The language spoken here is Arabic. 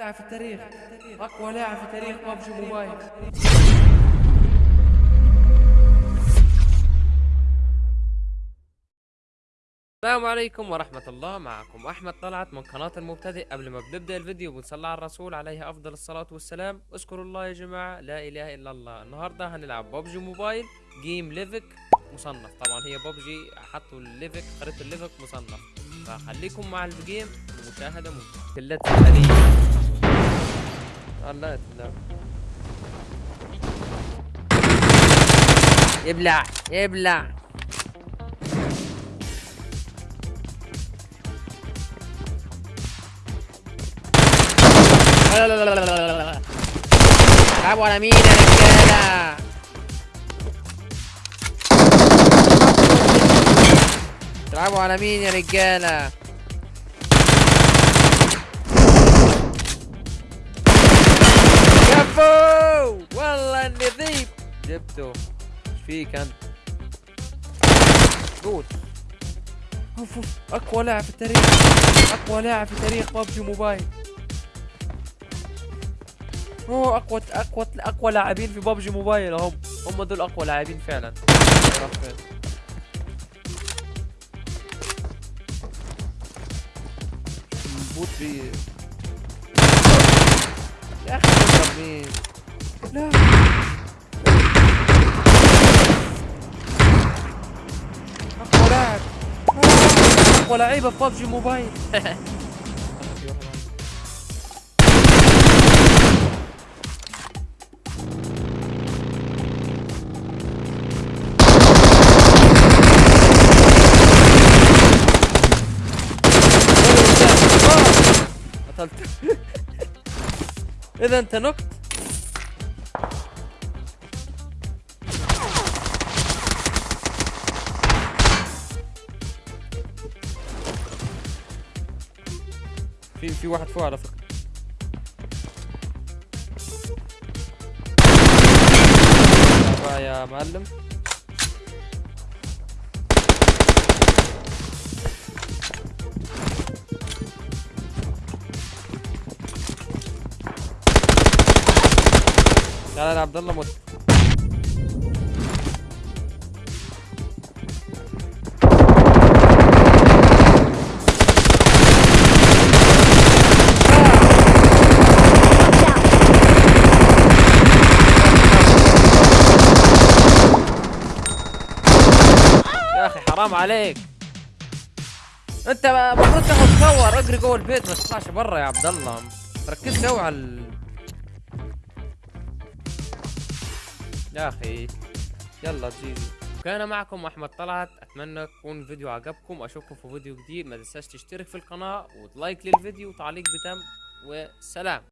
لاعب في التاريخ أقوى لاعب في تاريخ ببجي موبايل. السلام عليكم ورحمة الله معكم أحمد طلعت من قناة المبتدئ. قبل ما بنبدأ الفيديو بنصلي على الرسول عليه أفضل الصلاة والسلام. اذكروا الله يا جماعة لا إله إلا الله. النهاردة هنلعب ببجي موبايل جيم ليفك مصنف. طبعا هي ببجي حطوا الليفك خريطة الليفك مصنف. فخليكم مع الجيم المشاهدة ممتعة. الله يبلع يبلع لا. لا لا لا لا لا لا على مين يا رجالة؟ تلعبوا على مين يا رجالة؟ جبته. إيش فيك أنت؟ قول. أوف أوف. أقوى لاعب في التاريخ. أقوى لاعب في تاريخ ببجي موبايل. هو أقوى أقوى أقوى لاعبين في ببجي موبايل هم. هم دول أقوى لاعبين فعلا؟ البوت بي يا أخي. مين لا. اقوى لعيبة في ببجي موبايل قتلت. إذا أنت نكت. في في واحد فوق على فكرة. يا معلم. تعال يا عبد الله مت. يا أخي حرام عليك. أنت المفروض تاخذ كور. أجري جوه البيت ما تطلعش برا يا عبد الله. ركز قوي على ال... يا أخي يلا جيجي كان معكم أحمد طلعت. أتمنى يكون الفيديو عجبكم. أشوفكم في فيديو جديد. ما تنساش تشترك في القناة وتلايك للفيديو وتعليق بتم وسلام.